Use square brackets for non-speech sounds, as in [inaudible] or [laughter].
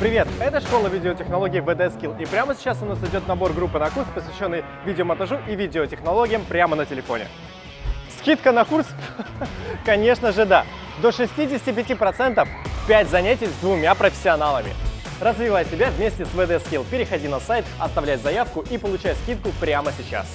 Привет, это школа видеотехнологий VD Skill, и прямо сейчас у нас идет набор группы на курс, посвященный видеомонтажу и видеотехнологиям прямо на телефоне. Скидка на курс? [laughs] Конечно же да, до 65%, 5 занятий с двумя профессионалами. Развивай себя вместе с VD Skill. Переходи на сайт, оставляй заявку и получай скидку прямо сейчас.